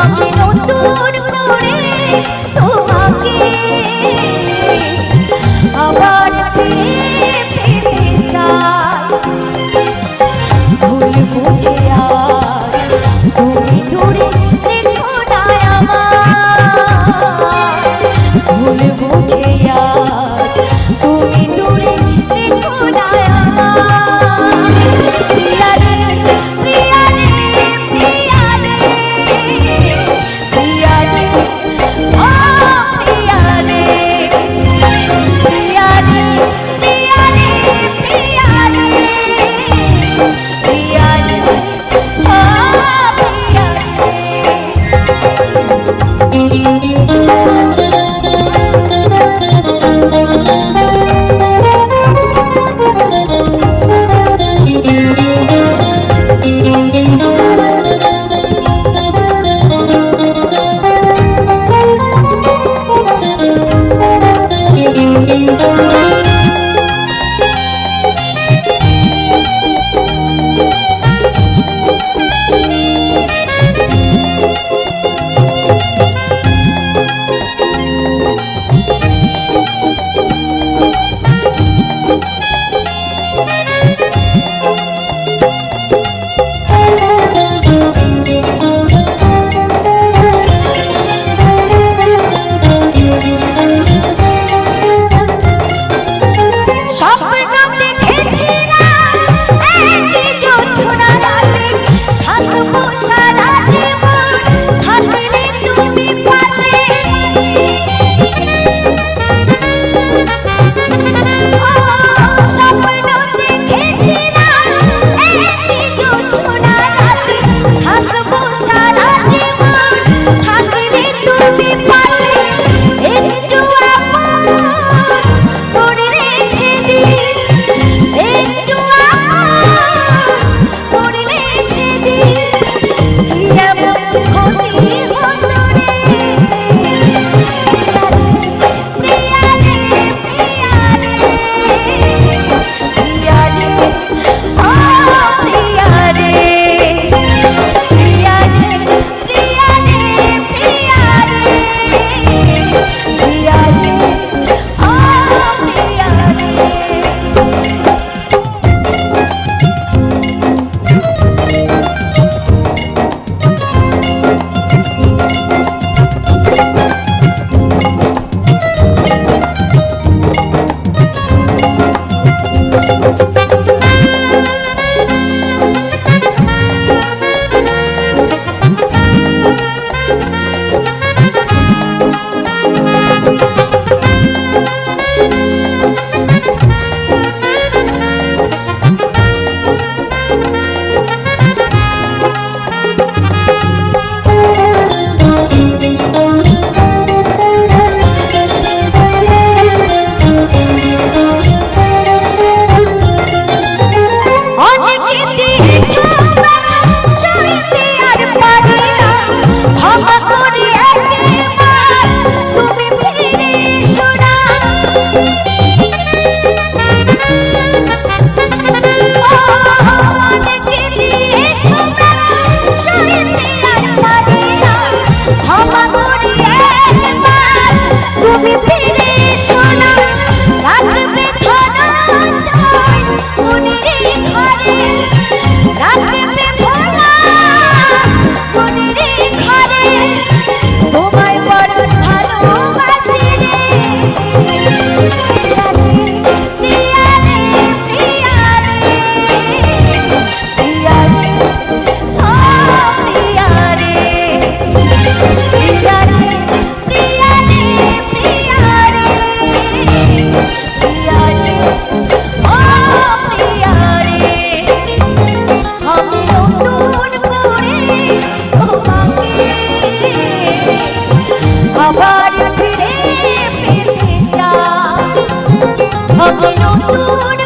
আমি নতুন করে अग्नो पूर्ण